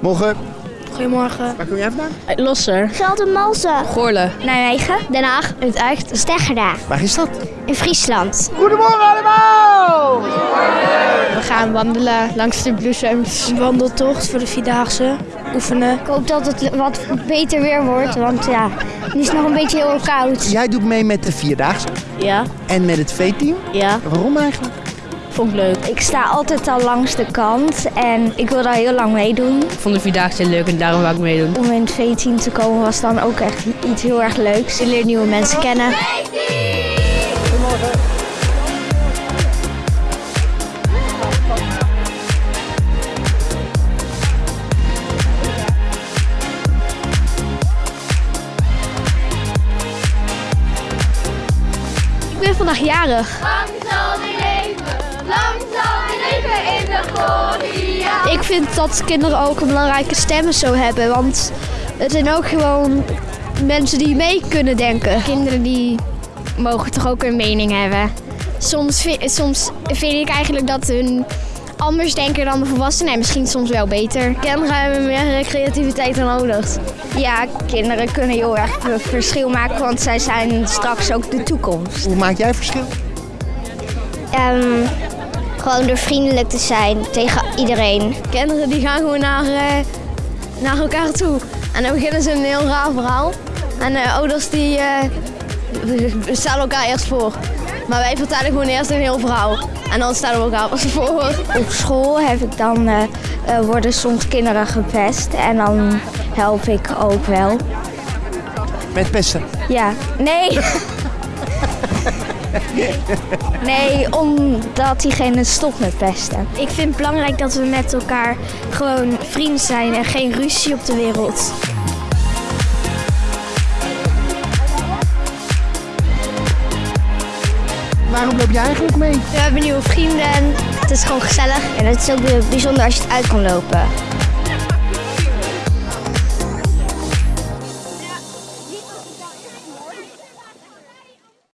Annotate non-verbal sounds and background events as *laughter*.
Morgen. Goedemorgen. Waar kom jij vandaan? Losser. Geldermalsen. Goorlen. Nijmegen. Den Haag. Utrecht. Steggera. Waar is dat? In Friesland. Goedemorgen allemaal! We gaan wandelen langs de bloesems. Een wandeltocht voor de Vierdaagse. Oefenen. Ik hoop dat het wat beter weer wordt, want ja, het is nog een beetje heel koud. Jij doet mee met de Vierdaagse Ja. en met het V-team. Ja. Waarom eigenlijk? Vond ik leuk. Ik sta altijd al langs de kant en ik wil daar heel lang meedoen. Ik vond de Vierdaagse leuk en daarom wou ik meedoen. Om in het V-team te komen was dan ook echt iets heel erg leuks. Je leert nieuwe mensen kennen. Ik ben vandaag jarig. Ik vind dat kinderen ook een belangrijke stem zo hebben. Want het zijn ook gewoon mensen die mee kunnen denken. Kinderen die mogen toch ook een mening hebben. Soms, soms vind ik eigenlijk dat hun anders denken dan de volwassenen en misschien soms wel beter. Kinderen hebben meer creativiteit nodig. Ja, kinderen kunnen heel erg verschil maken, want zij zijn straks ook de toekomst. Hoe maak jij verschil? Ehm, gewoon door vriendelijk te zijn tegen iedereen. Kinderen die gaan gewoon naar, eh, naar elkaar toe. En dan beginnen ze een heel raar verhaal. En de ouders die eh, stellen elkaar eerst voor. Maar wij vertellen gewoon eerst een heel verhaal. En dan stellen we elkaar pas voor. Op school heb ik dan, eh, eh, worden soms kinderen gepest en dan help ik ook wel. Met pesten. Ja, nee. *laughs* *laughs* nee, omdat diegene stopt met pesten. Ik vind het belangrijk dat we met elkaar gewoon vrienden zijn en geen ruzie op de wereld. Waarom loop jij eigenlijk mee? We hebben nieuwe vrienden. Het is gewoon gezellig. En het is ook bijzonder als je het uit kan lopen.